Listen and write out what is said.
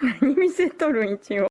何見せとるん一応。